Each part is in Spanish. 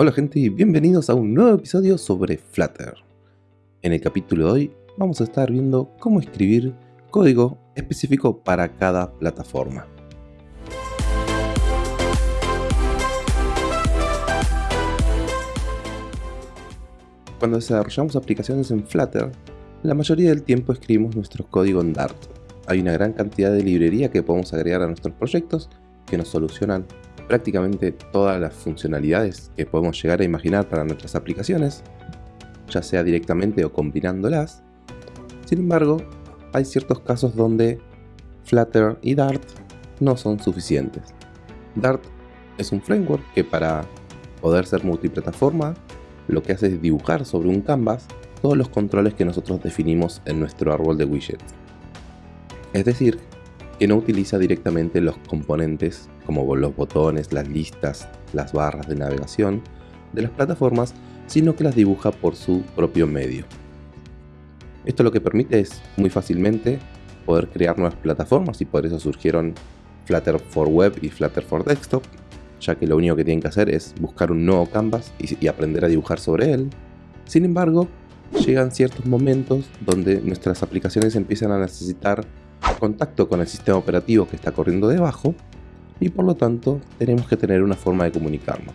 Hola gente y bienvenidos a un nuevo episodio sobre Flutter. En el capítulo de hoy vamos a estar viendo cómo escribir código específico para cada plataforma. Cuando desarrollamos aplicaciones en Flutter, la mayoría del tiempo escribimos nuestro código en Dart. Hay una gran cantidad de librería que podemos agregar a nuestros proyectos que nos solucionan prácticamente todas las funcionalidades que podemos llegar a imaginar para nuestras aplicaciones, ya sea directamente o combinándolas. Sin embargo, hay ciertos casos donde Flutter y Dart no son suficientes. Dart es un framework que para poder ser multiplataforma, lo que hace es dibujar sobre un canvas todos los controles que nosotros definimos en nuestro árbol de widgets. Es decir, que no utiliza directamente los componentes como los botones, las listas, las barras de navegación de las plataformas, sino que las dibuja por su propio medio. Esto lo que permite es muy fácilmente poder crear nuevas plataformas y por eso surgieron Flutter for Web y Flutter for Desktop, ya que lo único que tienen que hacer es buscar un nuevo canvas y, y aprender a dibujar sobre él. Sin embargo, llegan ciertos momentos donde nuestras aplicaciones empiezan a necesitar contacto con el sistema operativo que está corriendo debajo y por lo tanto tenemos que tener una forma de comunicarnos.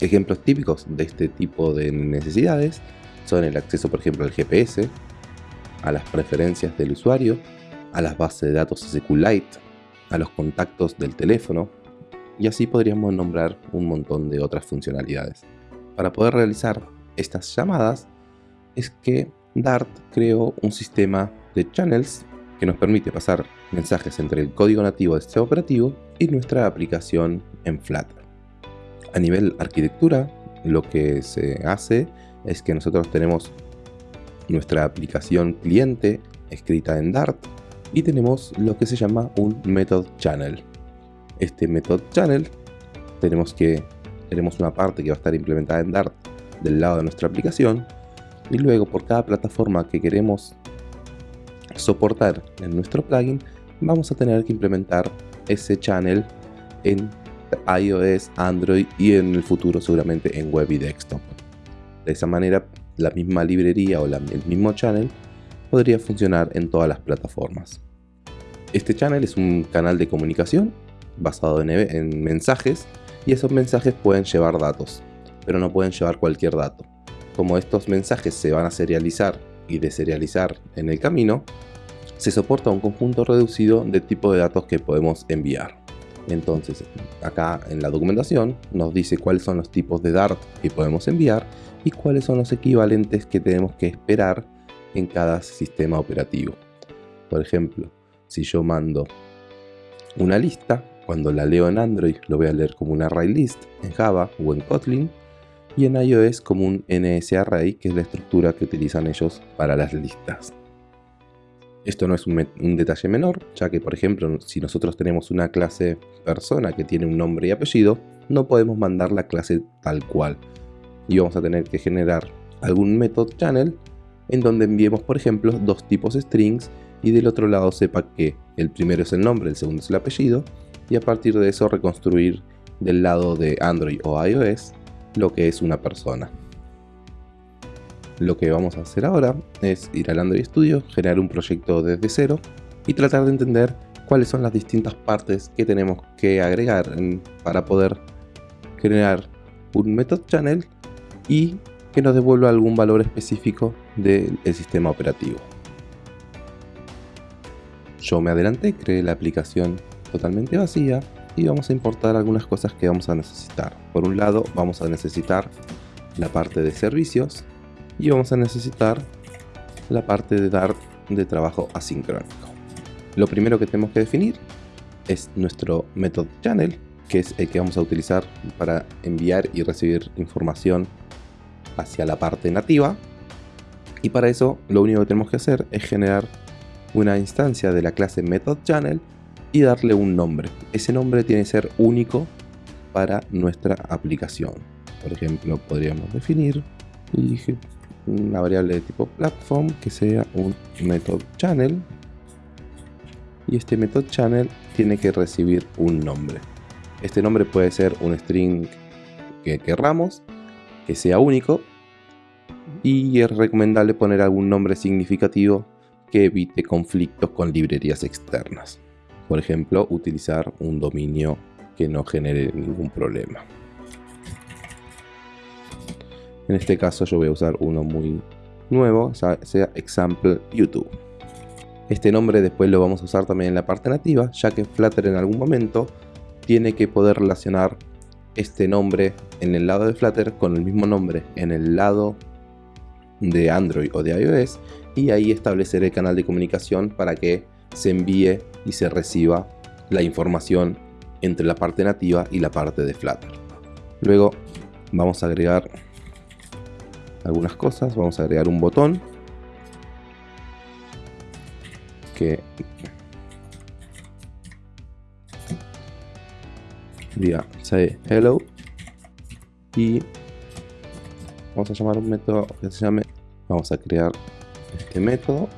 Ejemplos típicos de este tipo de necesidades son el acceso por ejemplo al GPS, a las preferencias del usuario, a las bases de datos SQLite, a los contactos del teléfono y así podríamos nombrar un montón de otras funcionalidades. Para poder realizar estas llamadas es que Dart creó un sistema de channels que nos permite pasar mensajes entre el código nativo de este operativo y nuestra aplicación en Flutter. A nivel arquitectura, lo que se hace es que nosotros tenemos nuestra aplicación cliente escrita en Dart y tenemos lo que se llama un method channel. Este method channel tenemos que tenemos una parte que va a estar implementada en Dart del lado de nuestra aplicación y luego por cada plataforma que queremos soportar en nuestro plugin, vamos a tener que implementar ese channel en iOS, Android y en el futuro seguramente en web y desktop. De esa manera, la misma librería o el mismo channel podría funcionar en todas las plataformas. Este channel es un canal de comunicación basado en, en mensajes y esos mensajes pueden llevar datos, pero no pueden llevar cualquier dato. Como estos mensajes se van a serializar y deserializar en el camino, se soporta un conjunto reducido de tipo de datos que podemos enviar. Entonces, acá en la documentación nos dice cuáles son los tipos de Dart que podemos enviar y cuáles son los equivalentes que tenemos que esperar en cada sistema operativo. Por ejemplo, si yo mando una lista, cuando la leo en Android lo voy a leer como un array list en Java o en Kotlin y en iOS como un NSArray, que es la estructura que utilizan ellos para las listas. Esto no es un, detalle menor, ya que por ejemplo si nosotros tenemos una clase persona que tiene un nombre y apellido, no podemos mandar la clase tal cual. Y vamos a tener que generar algún method channel en donde enviemos por ejemplo dos tipos strings y del otro lado sepa que el primero es el nombre, el segundo es el apellido y a partir de eso reconstruir del lado de Android o iOS lo que es una persona. Lo que vamos a hacer ahora es ir al Android Studio, generar un proyecto desde cero y tratar de entender cuáles son las distintas partes que tenemos que agregar para poder generar un method channel y que nos devuelva algún valor específico del sistema operativo. Yo me adelanté, creé la aplicación totalmente vacía y vamos a importar algunas cosas que vamos a necesitar. Por un lado vamos a necesitar la parte de servicios y vamos a necesitar la parte de dar de trabajo asincrónico. Lo primero que tenemos que definir es nuestro method channel, que es el que vamos a utilizar para enviar y recibir información hacia la parte nativa. Y para eso lo único que tenemos que hacer es generar una instancia de la clase method channel y darle un nombre. Ese nombre tiene que ser único para nuestra aplicación. Por ejemplo, podríamos definir una variable de tipo platform que sea un method channel y este method channel tiene que recibir un nombre. Este nombre puede ser un string que querramos, que sea único y es recomendable poner algún nombre significativo que evite conflictos con librerías externas. Por ejemplo, utilizar un dominio que no genere ningún problema. En este caso yo voy a usar uno muy nuevo, sea example YouTube. Este nombre después lo vamos a usar también en la parte nativa, ya que Flutter en algún momento tiene que poder relacionar este nombre en el lado de Flutter con el mismo nombre en el lado de Android o de iOS y ahí establecer el canal de comunicación para que se envíe y se reciba la información entre la parte nativa y la parte de Flutter. Luego vamos a agregar algunas cosas, vamos a agregar un botón que diga say hello. Y vamos a llamar un método que se llame vamos a crear este método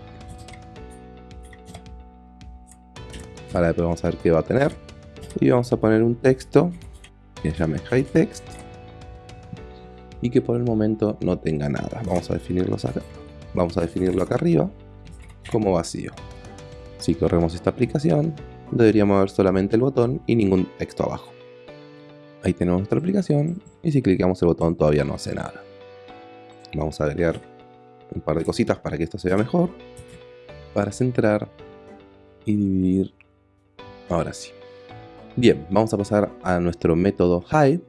para después vamos a ver qué va a tener. Y vamos a poner un texto que se llame high text. Y que por el momento no tenga nada. Vamos a definirlo acá. Vamos a definirlo acá arriba como vacío. Si corremos esta aplicación deberíamos ver solamente el botón y ningún texto abajo. Ahí tenemos nuestra aplicación y si clicamos el botón todavía no hace nada. Vamos a agregar un par de cositas para que esto se vea mejor. Para centrar y dividir ahora sí. Bien vamos a pasar a nuestro método hi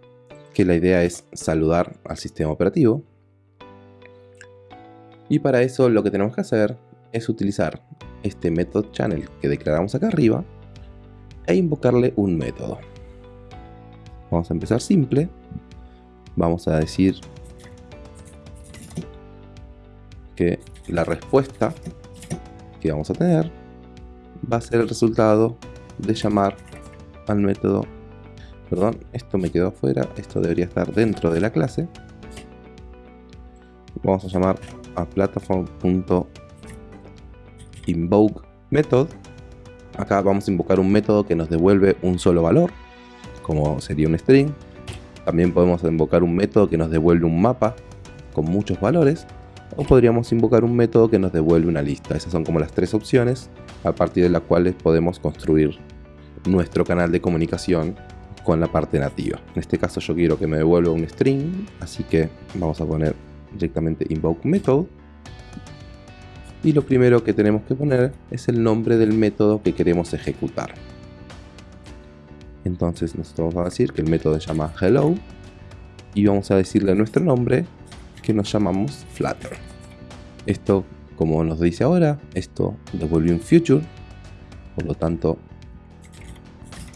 que la idea es saludar al sistema operativo. Y para eso lo que tenemos que hacer es utilizar este método channel que declaramos acá arriba e invocarle un método. Vamos a empezar simple. Vamos a decir que la respuesta que vamos a tener va a ser el resultado de llamar al método. Perdón, esto me quedó afuera, esto debería estar dentro de la clase. Vamos a llamar a platform.invoke method. Acá vamos a invocar un método que nos devuelve un solo valor como sería un string. También podemos invocar un método que nos devuelve un mapa con muchos valores o podríamos invocar un método que nos devuelve una lista. Esas son como las tres opciones a partir de las cuales podemos construir nuestro canal de comunicación con la parte nativa. En este caso yo quiero que me devuelva un string, así que vamos a poner directamente invoke method. Y lo primero que tenemos que poner es el nombre del método que queremos ejecutar. Entonces nosotros vamos a decir que el método se llama hello y vamos a decirle nuestro nombre que nos llamamos Flutter. Esto, como nos dice ahora, esto devuelve un future, por lo tanto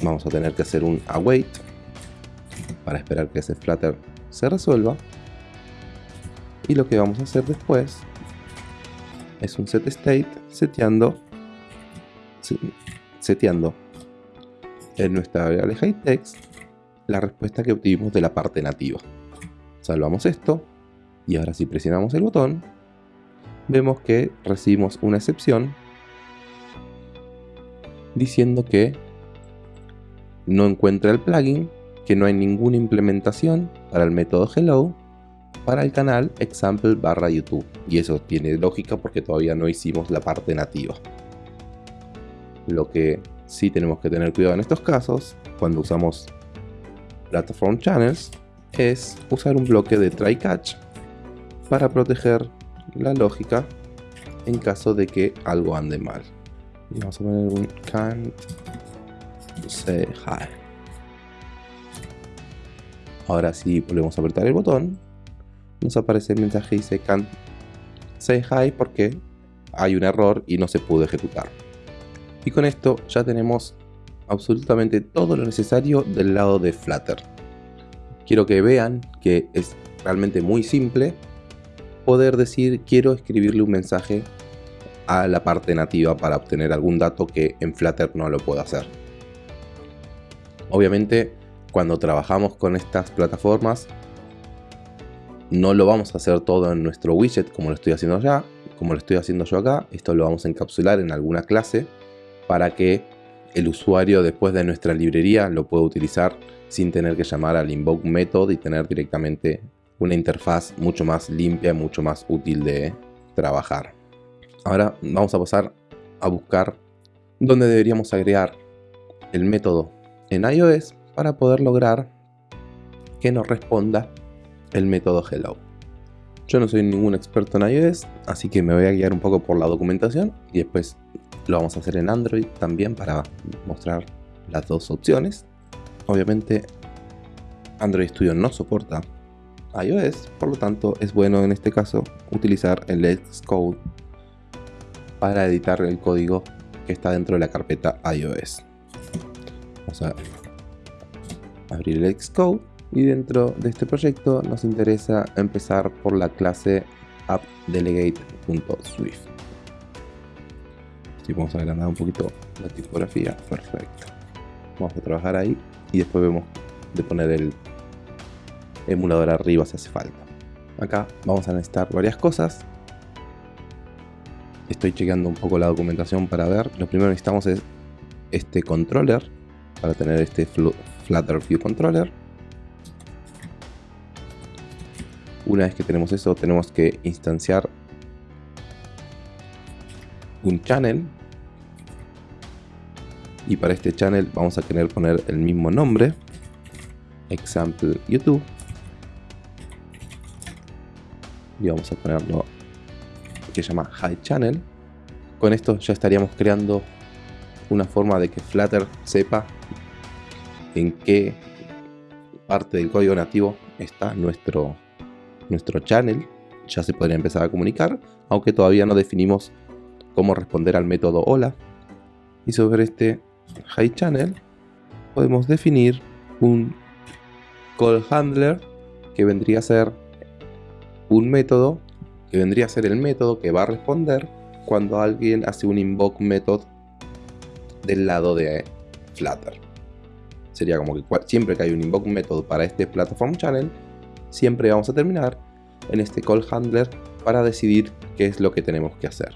vamos a tener que hacer un await para esperar que ese Flutter se resuelva. Y lo que vamos a hacer después es un set state seteando, seteando en nuestra variable high text la respuesta que obtuvimos de la parte nativa. Salvamos esto y ahora si presionamos el botón, vemos que recibimos una excepción diciendo que no encuentra el plugin, que no hay ninguna implementación para el método hello para el canal example barra YouTube. Y eso tiene lógica porque todavía no hicimos la parte nativa. Lo que sí tenemos que tener cuidado en estos casos, cuando usamos Platform Channels, es usar un bloque de try catch para proteger la lógica en caso de que algo ande mal. Y vamos a poner un can't say hi. Ahora si volvemos a apretar el botón, nos aparece el mensaje que dice can't say hi porque hay un error y no se pudo ejecutar. Y con esto ya tenemos absolutamente todo lo necesario del lado de Flutter. Quiero que vean que es realmente muy simple poder decir quiero escribirle un mensaje a la parte nativa para obtener algún dato que en Flutter no lo puedo hacer. Obviamente cuando trabajamos con estas plataformas no lo vamos a hacer todo en nuestro widget como lo estoy haciendo ya, como lo estoy haciendo yo acá, esto lo vamos a encapsular en alguna clase para que el usuario después de nuestra librería lo pueda utilizar sin tener que llamar al invoke method y tener directamente una interfaz mucho más limpia, mucho más útil de trabajar. Ahora vamos a pasar a buscar dónde deberíamos agregar el método en iOS para poder lograr que nos responda el método hello. Yo no soy ningún experto en iOS, así que me voy a guiar un poco por la documentación y después lo vamos a hacer en Android también para mostrar las dos opciones. Obviamente Android Studio no soporta iOS, por lo tanto es bueno en este caso utilizar el Xcode para editar el código que está dentro de la carpeta iOS. Vamos a abrir el Xcode y dentro de este proyecto nos interesa empezar por la clase appdelegate.swift. Si vamos a agrandar un poquito la tipografía, perfecto. Vamos a trabajar ahí y después vemos de poner el emulador arriba si hace falta. Acá vamos a necesitar varias cosas. Estoy chequeando un poco la documentación para ver. Lo primero que necesitamos es este controller para tener este Flutter View Controller. Una vez que tenemos eso, tenemos que instanciar un channel. Y para este channel vamos a querer poner el mismo nombre. Example YouTube. y vamos a ponerlo que se llama High Channel. Con esto ya estaríamos creando una forma de que Flutter sepa en qué parte del código nativo está nuestro, nuestro channel. Ya se podría empezar a comunicar, aunque todavía no definimos cómo responder al método hola. Y sobre este High Channel podemos definir un call handler que vendría a ser un método que vendría a ser el método que va a responder cuando alguien hace un invoke method del lado de Flutter. Sería como que siempre que hay un invoke method para este platform channel, siempre vamos a terminar en este call handler para decidir qué es lo que tenemos que hacer.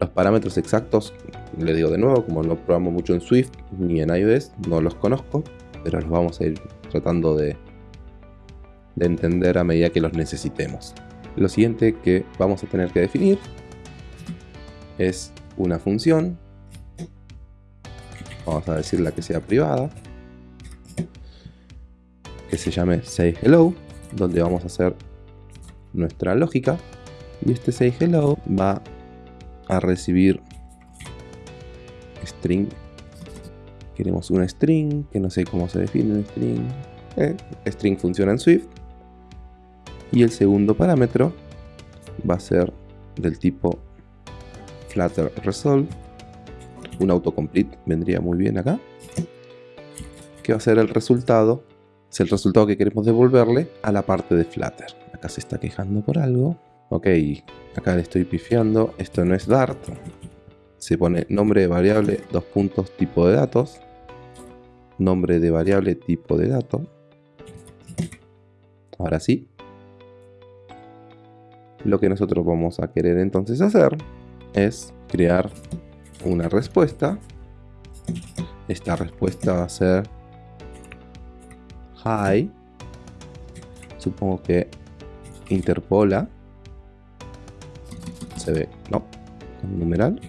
Los parámetros exactos, le digo de nuevo, como no probamos mucho en Swift ni en iOS, no los conozco, pero los vamos a ir tratando de, de entender a medida que los necesitemos. Lo siguiente que vamos a tener que definir es una función. Vamos a decirla que sea privada. Que se llame sayHello, donde vamos a hacer nuestra lógica. Y este sayHello va a recibir string. Queremos un string, que no sé cómo se define un string. Eh, string funciona en Swift y el segundo parámetro va a ser del tipo flutter resolve un autocomplete vendría muy bien acá que va a ser el resultado es el resultado que queremos devolverle a la parte de flutter. Acá se está quejando por algo. Ok acá le estoy pifiando. Esto no es dart. Se pone nombre de variable dos puntos tipo de datos. Nombre de variable tipo de dato. Ahora sí. Lo que nosotros vamos a querer entonces hacer es crear una respuesta. Esta respuesta va a ser hi. Supongo que interpola. Se ve, no, numeral.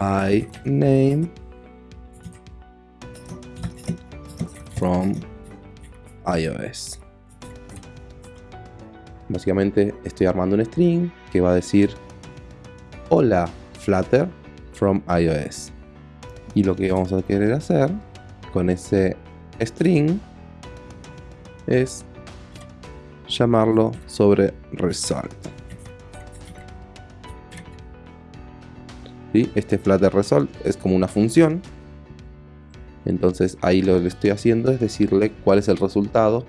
Hi name from iOS. Básicamente estoy armando un string que va a decir hola Flutter iOS. Y lo que vamos a querer hacer con ese string es llamarlo sobre result. Este Flutter result es como una función entonces ahí lo que estoy haciendo es decirle cuál es el resultado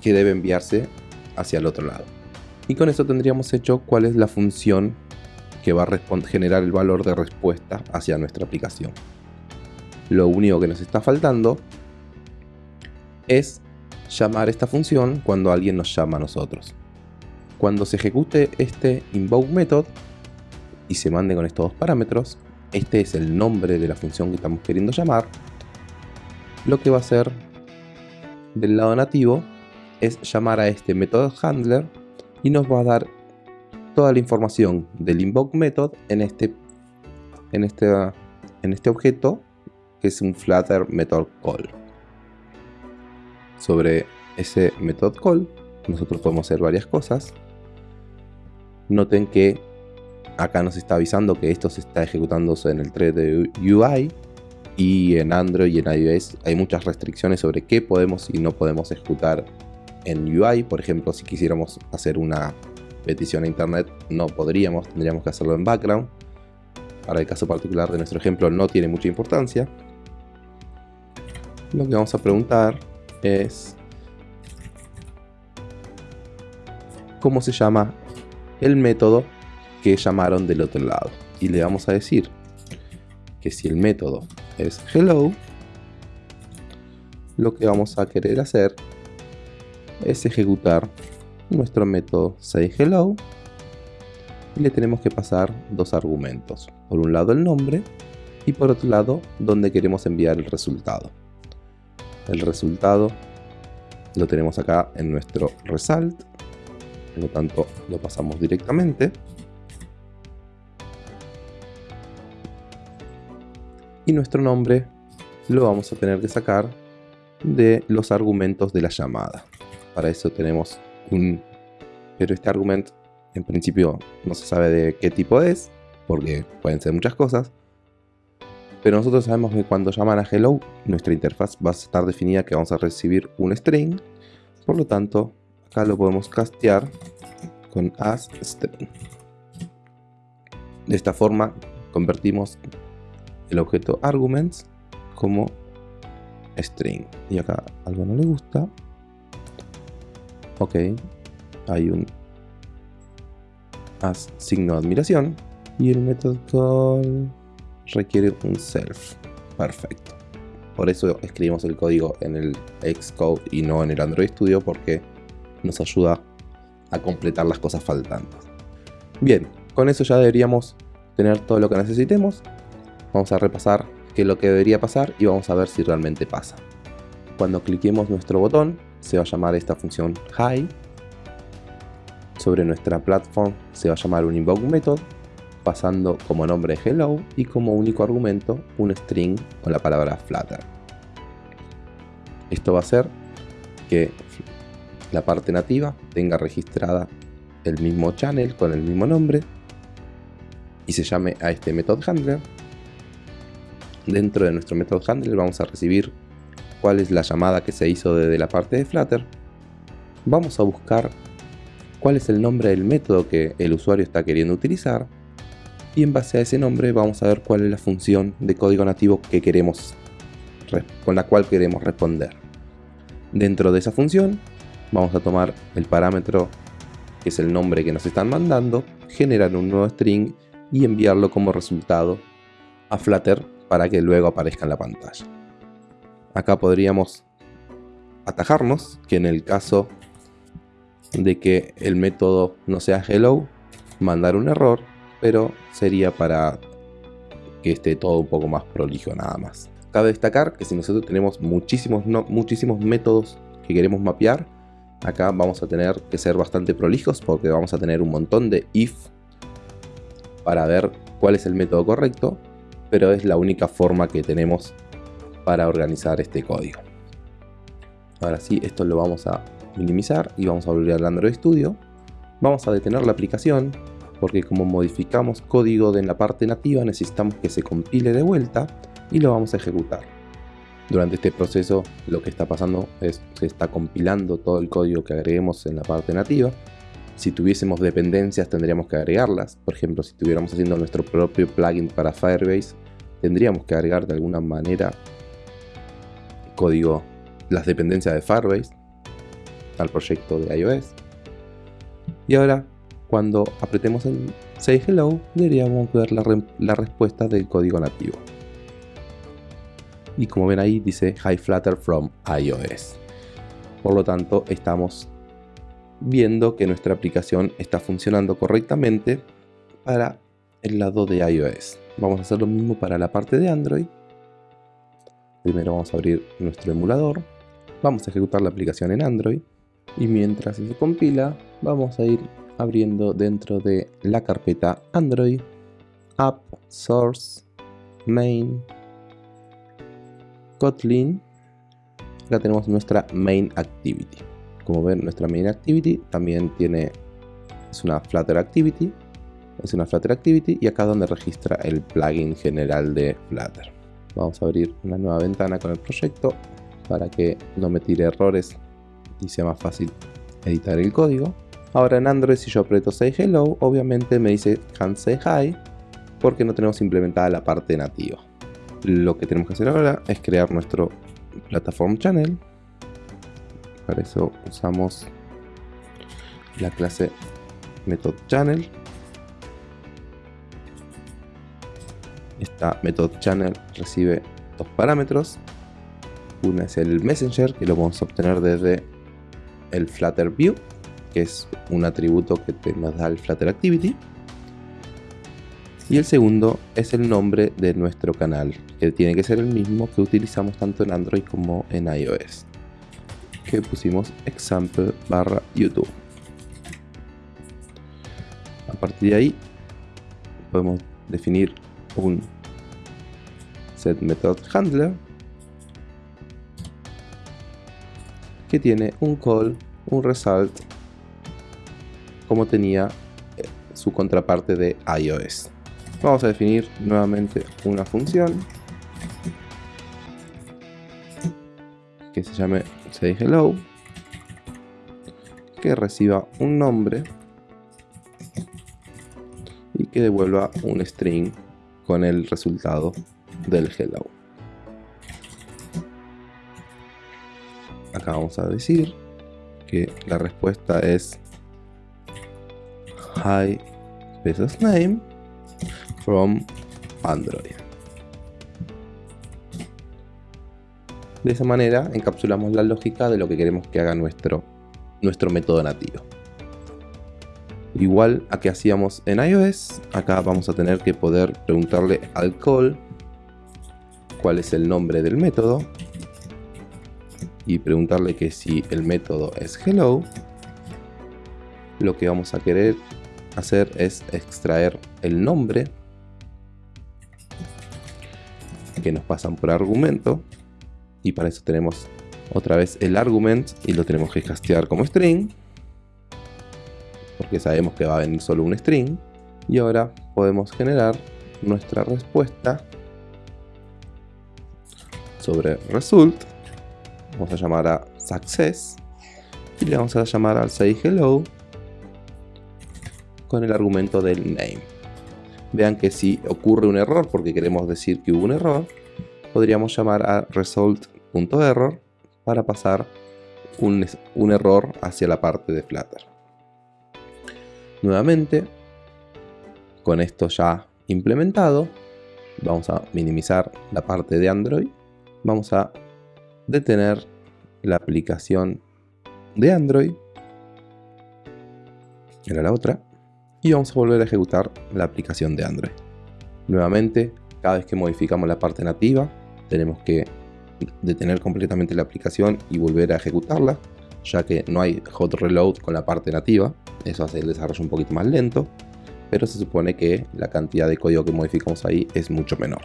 que debe enviarse hacia el otro lado. Y con eso tendríamos hecho cuál es la función que va a generar el valor de respuesta hacia nuestra aplicación. Lo único que nos está faltando es llamar esta función cuando alguien nos llama a nosotros. Cuando se ejecute este invoke method, y se mande con estos dos parámetros, este es el nombre de la función que estamos queriendo llamar, lo que va a hacer del lado nativo es llamar a este method handler y nos va a dar toda la información del invoke method en este, en este, en este objeto que es un flutter method call. Sobre ese method call nosotros podemos hacer varias cosas. Noten que acá nos está avisando que esto se está ejecutándose en el thread de UI y en Android y en iOS hay muchas restricciones sobre qué podemos y no podemos ejecutar en UI. Por ejemplo, si quisiéramos hacer una petición a internet no podríamos, tendríamos que hacerlo en background. Para el caso particular de nuestro ejemplo no tiene mucha importancia. Lo que vamos a preguntar es cómo se llama el método que llamaron del otro lado. Y le vamos a decir que si el método es hello, lo que vamos a querer hacer es ejecutar nuestro método sayHello y le tenemos que pasar dos argumentos. Por un lado el nombre y por otro lado donde queremos enviar el resultado. El resultado lo tenemos acá en nuestro result, por lo tanto lo pasamos directamente. Y nuestro nombre lo vamos a tener que sacar de los argumentos de la llamada. Para eso tenemos Pero este argumento en principio no se sabe de qué tipo es, porque pueden ser muchas cosas. Pero nosotros sabemos que cuando llaman a hello, nuestra interfaz va a estar definida que vamos a recibir un string. Por lo tanto, acá lo podemos castear con as string. De esta forma, convertimos el objeto arguments como string. Y acá algo no le gusta, ok, hay un signo de admiración y el método call requiere un self. Perfecto. Por eso escribimos el código en el Xcode y no en el Android Studio porque nos ayuda a completar las cosas faltantes. Bien, con eso ya deberíamos tener todo lo que necesitemos. Vamos a repasar qué es lo que debería pasar y vamos a ver si realmente pasa. Cuando cliquemos nuestro botón, se va a llamar esta función high. Sobre nuestra platform se va a llamar un invoke method, pasando como nombre hello y como único argumento un string con la palabra flutter. Esto va a hacer que la parte nativa tenga registrada el mismo channel con el mismo nombre y se llame a este method handler. Dentro de nuestro method handler vamos a recibir cuál es la llamada que se hizo desde la parte de Flutter, vamos a buscar cuál es el nombre del método que el usuario está queriendo utilizar y en base a ese nombre vamos a ver cuál es la función de código nativo que queremos con la cual queremos responder. Dentro de esa función vamos a tomar el parámetro que es el nombre que nos están mandando, generar un nuevo string y enviarlo como resultado a Flutter para que luego aparezca en la pantalla. Acá podríamos atajarnos que en el caso de que el método no sea hello, mandar un error, pero sería para que esté todo un poco más prolijo nada más. Cabe destacar que si nosotros tenemos muchísimos, muchísimos métodos que queremos mapear, acá vamos a tener que ser bastante prolijos porque vamos a tener un montón de if para ver cuál es el método correcto, pero es la única forma que tenemos para organizar este código. Ahora sí, esto lo vamos a minimizar y vamos a volver al Android Studio. Vamos a detener la aplicación porque como modificamos código en la parte nativa necesitamos que se compile de vuelta y lo vamos a ejecutar. Durante este proceso lo que está pasando es que se está compilando todo el código que agreguemos en la parte nativa. Si tuviésemos dependencias tendríamos que agregarlas. Por ejemplo, si estuviéramos haciendo nuestro propio plugin para Firebase, tendríamos que agregar de alguna manera código las dependencias de Firebase al proyecto de iOS. Y ahora, cuando apretemos el Say Hello, deberíamos ver la, la respuesta del código nativo. Y como ven ahí, dice Hi Flutter from iOS. Por lo tanto, estamos viendo que nuestra aplicación está funcionando correctamente para el lado de iOS. Vamos a hacer lo mismo para la parte de Android. Primero vamos a abrir nuestro emulador. Vamos a ejecutar la aplicación en Android. Y mientras se compila, vamos a ir abriendo dentro de la carpeta Android, App, Source, Main, Kotlin. Acá tenemos nuestra Main Activity. Como ven, nuestra Main Activity también tiene, es una Flutter Activity es una Flutter Activity y acá donde registra el plugin general de Flutter. Vamos a abrir una nueva ventana con el proyecto para que no me tire errores y sea más fácil editar el código. Ahora en Android si yo aprieto Say Hello, obviamente me dice Can't Say Hi porque no tenemos implementada la parte nativa. Lo que tenemos que hacer ahora es crear nuestro Platform Channel. Para eso usamos la clase Method Channel Esta method channel recibe dos parámetros. Una es el messenger, que lo vamos a obtener desde el Flutter View, que es un atributo que nos da el Flutter Activity. Y el segundo es el nombre de nuestro canal, que tiene que ser el mismo que utilizamos tanto en Android como en iOS. Que pusimos example barra YouTube. A partir de ahí podemos definir un set method handler que tiene un call, un result como tenía eh, su contraparte de iOS. Vamos a definir nuevamente una función que se llame say hello que reciba un nombre y que devuelva un string con el resultado del hello. Acá vamos a decir que la respuesta es Hi business name from Android. De esa manera encapsulamos la lógica de lo que queremos que haga nuestro, nuestro método nativo. Igual a que hacíamos en iOS, acá vamos a tener que poder preguntarle al call cuál es el nombre del método y preguntarle que si el método es hello, lo que vamos a querer hacer es extraer el nombre que nos pasan por argumento y para eso tenemos otra vez el argument y lo tenemos que castear como string porque sabemos que va a venir solo un string. Y ahora podemos generar nuestra respuesta sobre result. Vamos a llamar a success y le vamos a llamar al say hello con el argumento del name. Vean que si ocurre un error porque queremos decir que hubo un error, podríamos llamar a result.error para pasar un, un error hacia la parte de Flutter. Nuevamente, con esto ya implementado, vamos a minimizar la parte de Android. Vamos a detener la aplicación de Android. Era la otra. Y vamos a volver a ejecutar la aplicación de Android. Nuevamente, cada vez que modificamos la parte nativa, tenemos que detener completamente la aplicación y volver a ejecutarla, ya que no hay hot reload con la parte nativa. Eso hace el desarrollo un poquito más lento, pero se supone que la cantidad de código que modificamos ahí es mucho menor.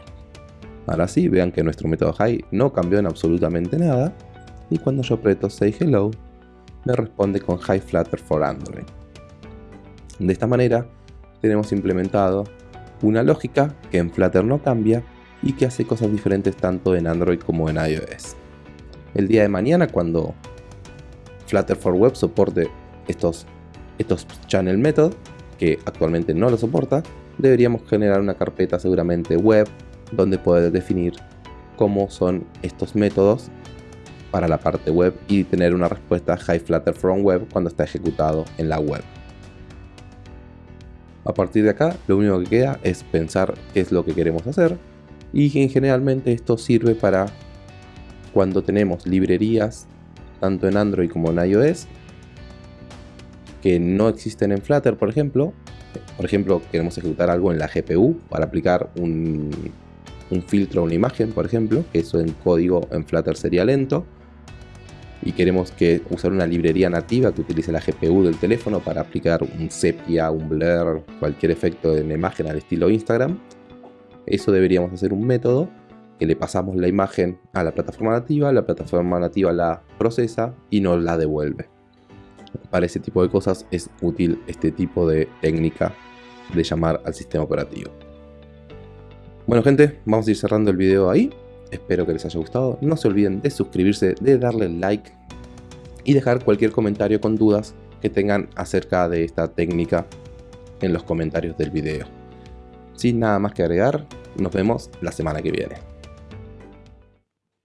Ahora sí, vean que nuestro método high no cambió en absolutamente nada, y cuando yo aprieto say hello, me responde con high flutter for Android. De esta manera, tenemos implementado una lógica que en Flutter no cambia y que hace cosas diferentes tanto en Android como en iOS. El día de mañana, cuando Flutter for Web soporte estos estos channel method, que actualmente no lo soporta, deberíamos generar una carpeta seguramente web donde poder definir cómo son estos métodos para la parte web y tener una respuesta high flutter from web cuando está ejecutado en la web. A partir de acá, lo único que queda es pensar qué es lo que queremos hacer y generalmente esto sirve para cuando tenemos librerías tanto en Android como en iOS que no existen en Flutter, por ejemplo, Por ejemplo, queremos ejecutar algo en la GPU para aplicar un, filtro a una imagen, por ejemplo, que eso en código en Flutter sería lento. Y queremos que usar una librería nativa que utilice la GPU del teléfono para aplicar un sepia, un blur, cualquier efecto en imagen al estilo Instagram. Eso deberíamos hacer un método que le pasamos la imagen a la plataforma nativa, la plataforma nativa la procesa y nos la devuelve. Para ese tipo de cosas es útil este tipo de técnica de llamar al sistema operativo. Bueno gente, vamos a ir cerrando el video ahí. Espero que les haya gustado. No se olviden de suscribirse, de darle like y dejar cualquier comentario con dudas que tengan acerca de esta técnica en los comentarios del video. Sin nada más que agregar, nos vemos la semana que viene.